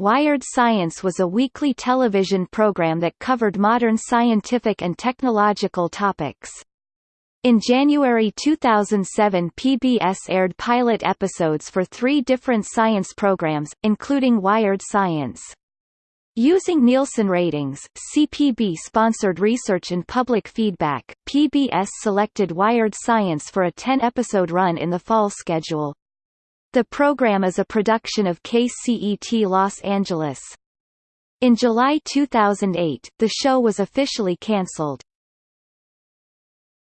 Wired Science was a weekly television program that covered modern scientific and technological topics. In January 2007 PBS aired pilot episodes for three different science programs, including Wired Science. Using Nielsen ratings, CPB sponsored research and public feedback. PBS selected Wired Science for a 10-episode run in the fall schedule. The program is a production of KCET Los Angeles. In July 2008, the show was officially cancelled.